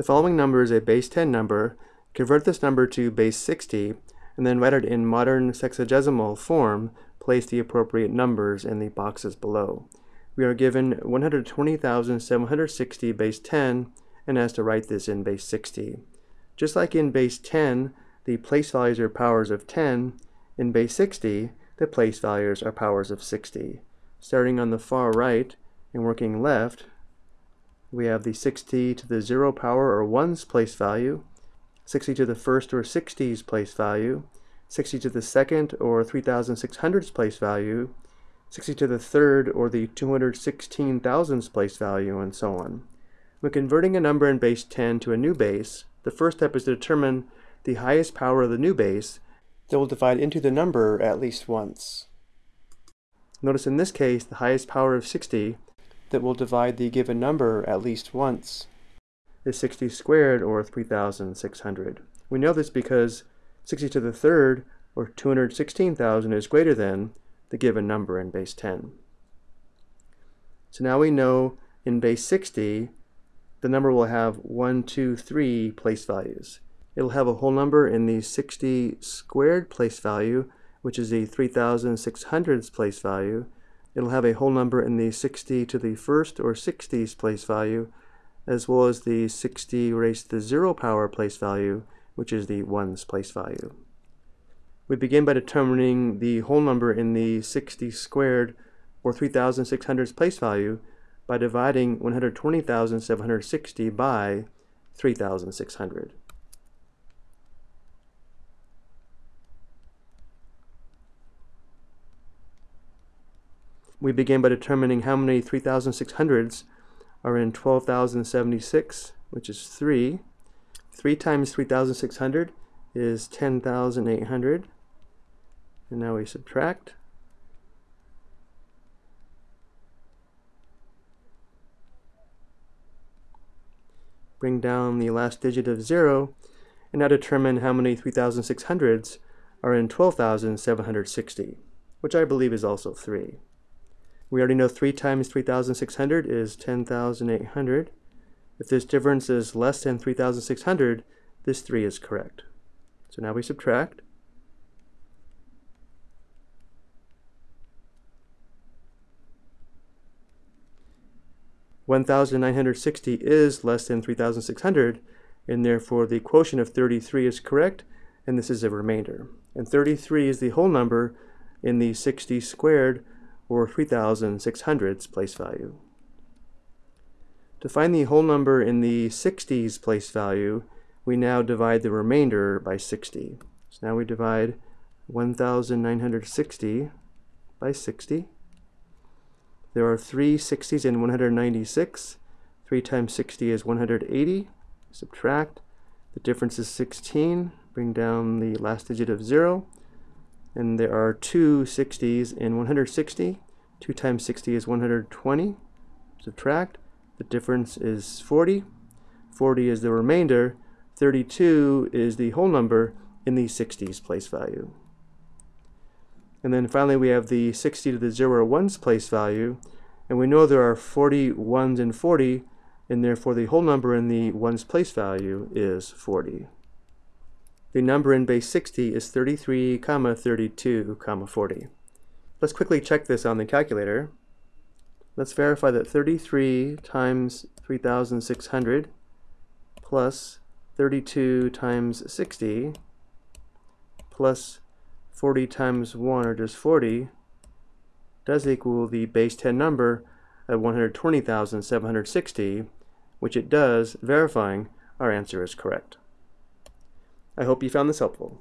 The following number is a base 10 number. Convert this number to base 60 and then write it in modern sexagesimal form. Place the appropriate numbers in the boxes below. We are given 120,760 base 10 and asked to write this in base 60. Just like in base 10, the place values are powers of 10, in base 60, the place values are powers of 60. Starting on the far right and working left, we have the 60 to the 0 power or 1's place value, 60 to the first or 60's place value, 60 to the second or 3600's place value, 60 to the third or the 216,000's place value, and so on. When converting a number in base 10 to a new base, the first step is to determine the highest power of the new base that will divide into the number at least once. Notice in this case, the highest power of 60 that will divide the given number at least once is 60 squared, or 3,600. We know this because 60 to the third, or 216,000, is greater than the given number in base 10. So now we know in base 60, the number will have 1, 2, 3 place values. It'll have a whole number in the 60 squared place value, which is the 3,600's place value, it'll have a whole number in the 60 to the first or 60's place value, as well as the 60 raised to the 0 power place value, which is the 1's place value. We begin by determining the whole number in the 60 squared or 3,600's place value by dividing 120,760 by 3,600. We begin by determining how many 3,600s are in 12,076, which is 3. 3 times 3,600 is 10,800. And now we subtract. Bring down the last digit of 0, and now determine how many 3,600s are in 12,760, which I believe is also 3. We already know 3 times 3,600 is 10,800. If this difference is less than 3,600, this 3 is correct. So now we subtract. One thousand nine hundred sixty is less than three thousand six hundred, and therefore the quotient of 33 is correct, and this is a remainder. And 33 is the whole number in the 60 squared or 3600's place value. To find the whole number in the 60's place value, we now divide the remainder by 60. So now we divide 1960 by 60. There are three 60s in 196. 3 times 60 is 180. Subtract. The difference is 16. Bring down the last digit of 0 and there are two 60s in 160. 2 times 60 is 120. Subtract. The difference is 40. 40 is the remainder. 32 is the whole number in the 60s place value. And then finally we have the 60 to the 0 1's place value. And we know there are 40 1s and 40, and therefore the whole number in the 1's place value is 40. The number in base 60 is 33, comma 32, comma 40. Let's quickly check this on the calculator. Let's verify that 33 times 3,600 plus 32 times 60 plus 40 times 1, or just 40, does equal the base 10 number of 120,760, which it does, verifying our answer is correct. I hope you found this helpful.